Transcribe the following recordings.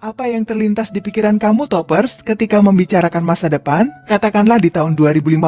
Apa yang terlintas di pikiran kamu, Toppers, ketika membicarakan masa depan? Katakanlah di tahun 2050.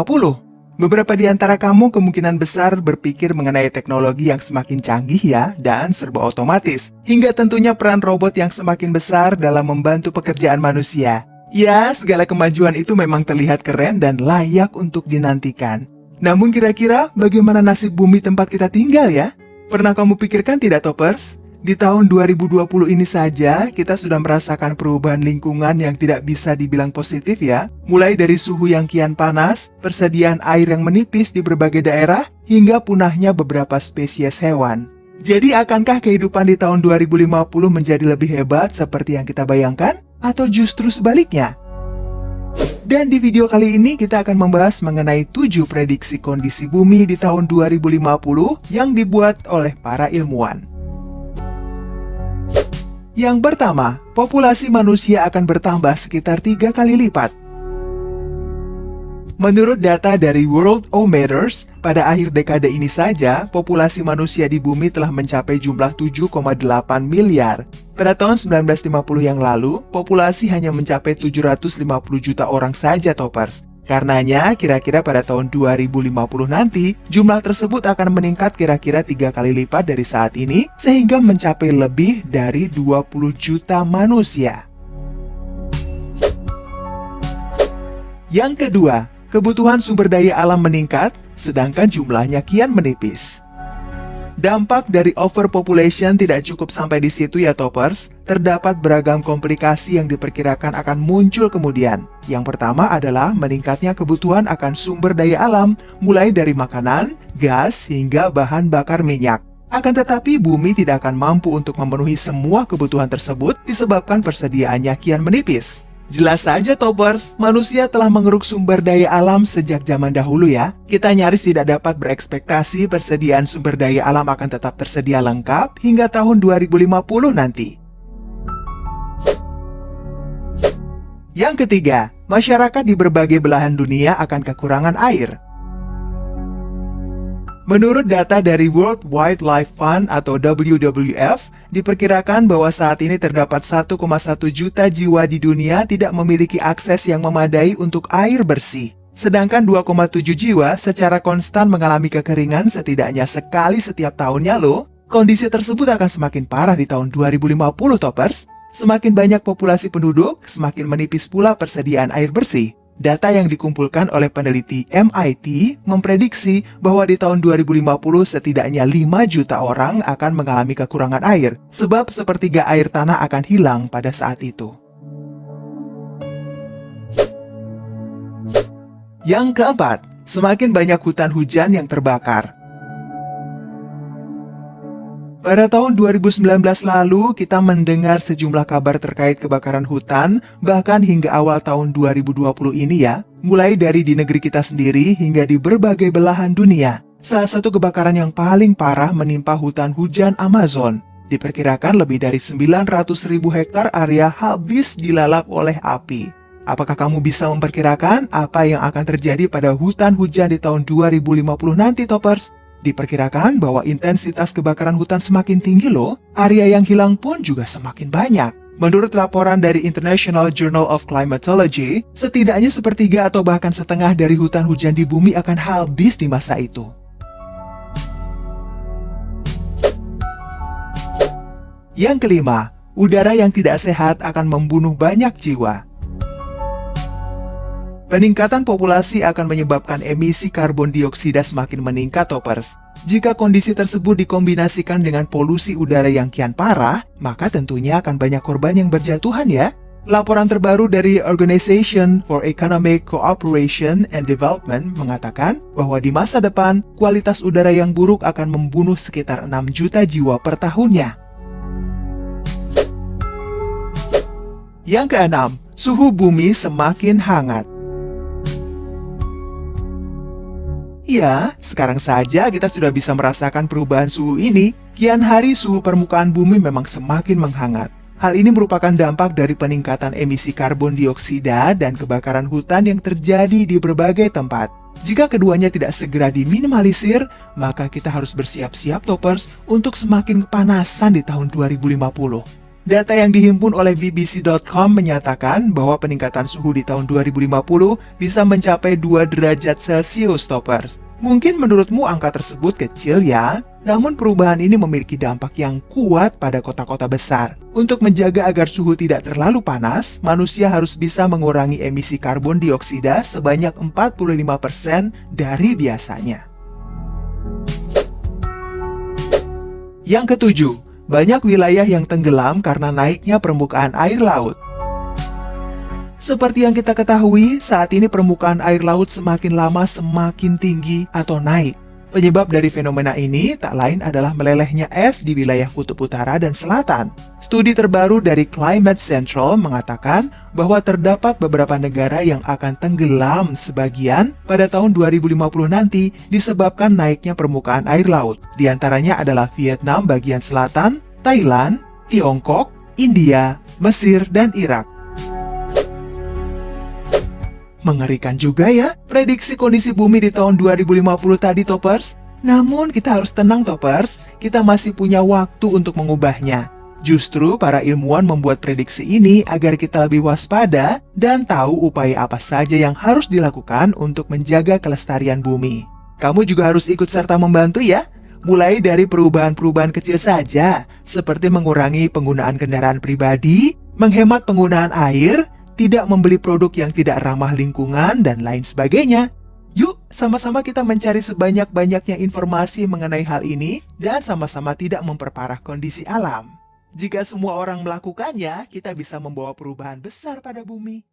Beberapa di antara kamu kemungkinan besar berpikir mengenai teknologi yang semakin canggih ya, dan serba otomatis. Hingga tentunya peran robot yang semakin besar dalam membantu pekerjaan manusia. Ya, segala kemajuan itu memang terlihat keren dan layak untuk dinantikan. Namun kira-kira bagaimana nasib bumi tempat kita tinggal ya? Pernah kamu pikirkan tidak, Toppers? Di tahun 2020 ini saja, kita sudah merasakan perubahan lingkungan yang tidak bisa dibilang positif ya. Mulai dari suhu yang kian panas, persediaan air yang menipis di berbagai daerah, hingga punahnya beberapa spesies hewan. Jadi akankah kehidupan di tahun 2050 menjadi lebih hebat seperti yang kita bayangkan? Atau justru sebaliknya? Dan di video kali ini kita akan membahas mengenai 7 prediksi kondisi bumi di tahun 2050 yang dibuat oleh para ilmuwan. Yang pertama, populasi manusia akan bertambah sekitar tiga kali lipat. Menurut data dari World Ometers, pada akhir dekade ini saja, populasi manusia di bumi telah mencapai jumlah 7,8 miliar. Pada tahun 1950 yang lalu, populasi hanya mencapai 750 juta orang saja toppers. Karenanya, kira-kira pada tahun 2050 nanti, jumlah tersebut akan meningkat kira-kira tiga kali lipat dari saat ini, sehingga mencapai lebih dari 20 juta manusia. Yang kedua, kebutuhan sumber daya alam meningkat, sedangkan jumlahnya kian menipis. Dampak dari overpopulation tidak cukup sampai di situ ya toppers. Terdapat beragam komplikasi yang diperkirakan akan muncul kemudian. Yang pertama adalah meningkatnya kebutuhan akan sumber daya alam, mulai dari makanan, gas, hingga bahan bakar minyak. Akan tetapi bumi tidak akan mampu untuk memenuhi semua kebutuhan tersebut disebabkan persediaannya kian menipis. Jelas saja Toppers, manusia telah mengeruk sumber daya alam sejak zaman dahulu ya. Kita nyaris tidak dapat berekspektasi persediaan sumber daya alam akan tetap tersedia lengkap hingga tahun 2050 nanti. Yang ketiga, masyarakat di berbagai belahan dunia akan kekurangan air. Menurut data dari World Wildlife Fund atau WWF, diperkirakan bahwa saat ini terdapat 1,1 juta jiwa di dunia tidak memiliki akses yang memadai untuk air bersih. Sedangkan 2,7 jiwa secara konstan mengalami kekeringan setidaknya sekali setiap tahunnya loh. Kondisi tersebut akan semakin parah di tahun 2050 toppers. Semakin banyak populasi penduduk, semakin menipis pula persediaan air bersih. Data yang dikumpulkan oleh peneliti MIT memprediksi bahwa di tahun 2050 setidaknya 5 juta orang akan mengalami kekurangan air, sebab sepertiga air tanah akan hilang pada saat itu. Yang keempat, semakin banyak hutan hujan yang terbakar. Pada tahun 2019 lalu, kita mendengar sejumlah kabar terkait kebakaran hutan, bahkan hingga awal tahun 2020 ini ya, mulai dari di negeri kita sendiri hingga di berbagai belahan dunia. Salah satu kebakaran yang paling parah menimpa hutan hujan Amazon. Diperkirakan lebih dari 900 ribu hektar area habis dilalap oleh api. Apakah kamu bisa memperkirakan apa yang akan terjadi pada hutan hujan di tahun 2050 nanti, Toppers? Diperkirakan bahwa intensitas kebakaran hutan semakin tinggi loh, area yang hilang pun juga semakin banyak. Menurut laporan dari International Journal of Climatology, setidaknya sepertiga atau bahkan setengah dari hutan hujan di bumi akan habis di masa itu. Yang kelima, udara yang tidak sehat akan membunuh banyak jiwa. Peningkatan populasi akan menyebabkan emisi karbon dioksida semakin meningkat toppers. Jika kondisi tersebut dikombinasikan dengan polusi udara yang kian parah, maka tentunya akan banyak korban yang berjatuhan ya. Laporan terbaru dari Organization for Economic Cooperation and Development mengatakan bahwa di masa depan, kualitas udara yang buruk akan membunuh sekitar 6 juta jiwa per tahunnya. Yang keenam, suhu bumi semakin hangat. Ya, sekarang saja kita sudah bisa merasakan perubahan suhu ini. Kian hari suhu permukaan bumi memang semakin menghangat. Hal ini merupakan dampak dari peningkatan emisi karbon dioksida dan kebakaran hutan yang terjadi di berbagai tempat. Jika keduanya tidak segera diminimalisir, maka kita harus bersiap-siap toppers untuk semakin kepanasan di tahun 2050. Data yang dihimpun oleh BBC.com menyatakan bahwa peningkatan suhu di tahun 2050 bisa mencapai 2 derajat Celcius toppers. Mungkin menurutmu angka tersebut kecil ya, namun perubahan ini memiliki dampak yang kuat pada kota-kota besar. Untuk menjaga agar suhu tidak terlalu panas, manusia harus bisa mengurangi emisi karbon dioksida sebanyak 45% dari biasanya. Yang ketujuh, banyak wilayah yang tenggelam karena naiknya permukaan air laut. Seperti yang kita ketahui, saat ini permukaan air laut semakin lama semakin tinggi atau naik. Penyebab dari fenomena ini tak lain adalah melelehnya es di wilayah kutub utara dan selatan. Studi terbaru dari Climate Central mengatakan bahwa terdapat beberapa negara yang akan tenggelam sebagian pada tahun 2050 nanti disebabkan naiknya permukaan air laut. Di antaranya adalah Vietnam bagian selatan, Thailand, Tiongkok, India, Mesir, dan Irak. Mengerikan juga ya, prediksi kondisi bumi di tahun 2050 tadi, Toppers. Namun kita harus tenang, Toppers. Kita masih punya waktu untuk mengubahnya. Justru para ilmuwan membuat prediksi ini agar kita lebih waspada dan tahu upaya apa saja yang harus dilakukan untuk menjaga kelestarian bumi. Kamu juga harus ikut serta membantu ya, mulai dari perubahan-perubahan kecil saja, seperti mengurangi penggunaan kendaraan pribadi, menghemat penggunaan air, tidak membeli produk yang tidak ramah lingkungan, dan lain sebagainya. Yuk, sama-sama kita mencari sebanyak-banyaknya informasi mengenai hal ini dan sama-sama tidak memperparah kondisi alam. Jika semua orang melakukannya, kita bisa membawa perubahan besar pada bumi.